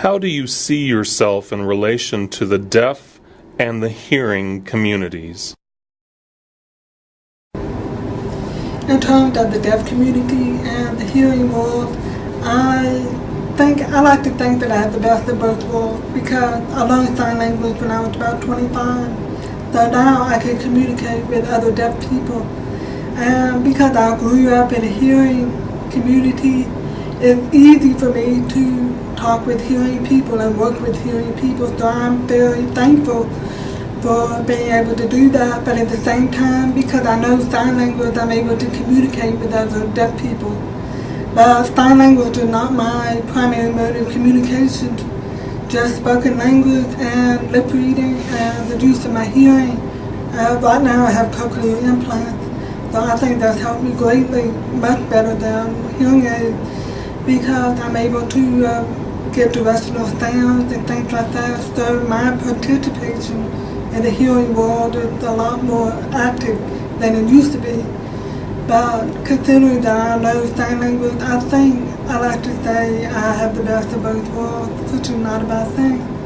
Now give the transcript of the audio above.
How do you see yourself in relation to the deaf and the hearing communities? In terms of the deaf community and the hearing world, I think I like to think that I have the best of both worlds because I learned sign language when I was about 25. So now I can communicate with other deaf people. And because I grew up in a hearing community, it's easy for me to talk with hearing people and work with hearing people. So I'm very thankful for being able to do that. But at the same time, because I know sign language, I'm able to communicate with other deaf people. But sign language is not my primary mode of communication just spoken language and lip reading and the use of my hearing. Uh, right now I have cochlear implants, so I think that's helped me greatly, much better than hearing aids because I'm able to uh, get directional sounds and things like that. So my participation in the hearing world is a lot more active than it used to be. But considering that I know sign language, I think I like to say I have the best of both worlds, which is not a bad thing.